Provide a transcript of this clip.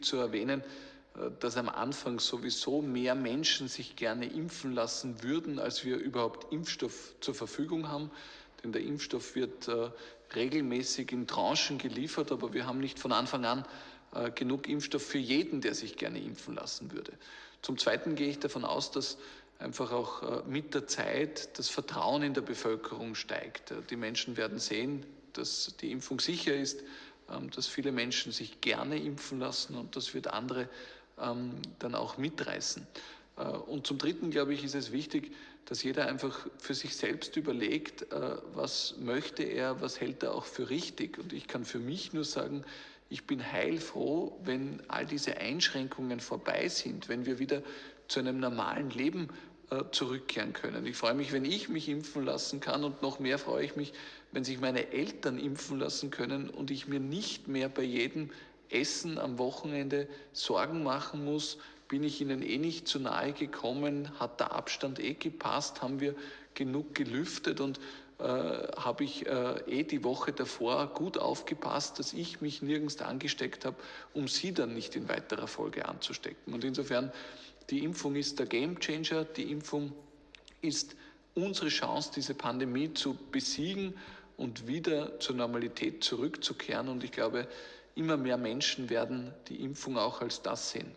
zu erwähnen, äh, dass am Anfang sowieso mehr Menschen sich gerne impfen lassen würden, als wir überhaupt Impfstoff zur Verfügung haben. Denn der Impfstoff wird äh, regelmäßig in Tranchen geliefert, aber wir haben nicht von Anfang an äh, genug Impfstoff für jeden, der sich gerne impfen lassen würde. Zum Zweiten gehe ich davon aus, dass einfach auch mit der Zeit das Vertrauen in der Bevölkerung steigt. Die Menschen werden sehen, dass die Impfung sicher ist, dass viele Menschen sich gerne impfen lassen und das wird andere ähm, dann auch mitreißen. Äh, und zum Dritten, glaube ich, ist es wichtig, dass jeder einfach für sich selbst überlegt, äh, was möchte er, was hält er auch für richtig. Und ich kann für mich nur sagen, ich bin heilfroh, wenn all diese Einschränkungen vorbei sind, wenn wir wieder zu einem normalen Leben zurückkehren können. Ich freue mich, wenn ich mich impfen lassen kann und noch mehr freue ich mich, wenn sich meine Eltern impfen lassen können und ich mir nicht mehr bei jedem Essen am Wochenende Sorgen machen muss, bin ich ihnen eh nicht zu nahe gekommen, hat der Abstand eh gepasst, haben wir genug gelüftet und äh, habe ich äh, eh die Woche davor gut aufgepasst, dass ich mich nirgends angesteckt habe, um sie dann nicht in weiterer Folge anzustecken. Und insofern die Impfung ist der Gamechanger. Die Impfung ist unsere Chance, diese Pandemie zu besiegen und wieder zur Normalität zurückzukehren. Und ich glaube, immer mehr Menschen werden die Impfung auch als das sehen.